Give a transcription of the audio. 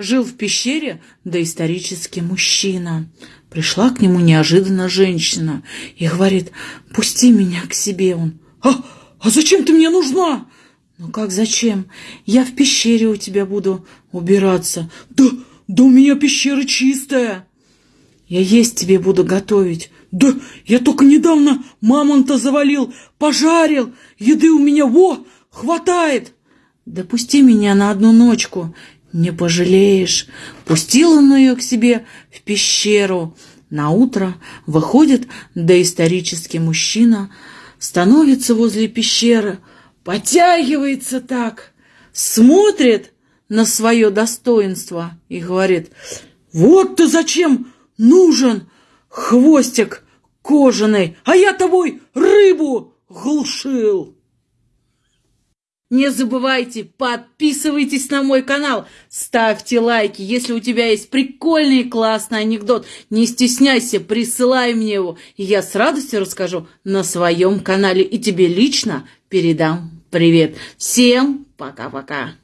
Жил в пещере доисторический мужчина. Пришла к нему неожиданно женщина и говорит, «Пусти меня к себе». Он, «А, а зачем ты мне нужна?» «Ну как зачем? Я в пещере у тебя буду убираться». «Да, да у меня пещера чистая». «Я есть тебе буду готовить». «Да я только недавно мамонта завалил, пожарил, еды у меня, во, хватает!» «Допусти меня на одну ночку, не пожалеешь». Пустил он ее к себе в пещеру. На утро выходит доисторический мужчина, становится возле пещеры, потягивается так, смотрит на свое достоинство и говорит, «Вот ты зачем нужен хвостик кожаный, а я тобой рыбу глушил!» Не забывайте, подписывайтесь на мой канал, ставьте лайки. Если у тебя есть прикольный и классный анекдот, не стесняйся, присылай мне его, и я с радостью расскажу на своем канале и тебе лично передам привет. Всем пока-пока.